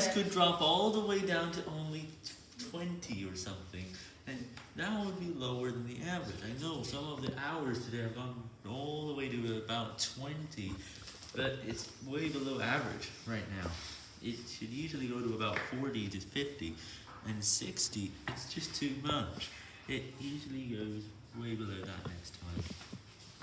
these could drop all the way down to only 20 or something, and that would be lower than the average. I know some of the hours today have gone all the way to about 20, but it's way below average right now. It should usually go to about 40 to 50, and 60, it's just too much. It usually goes way below.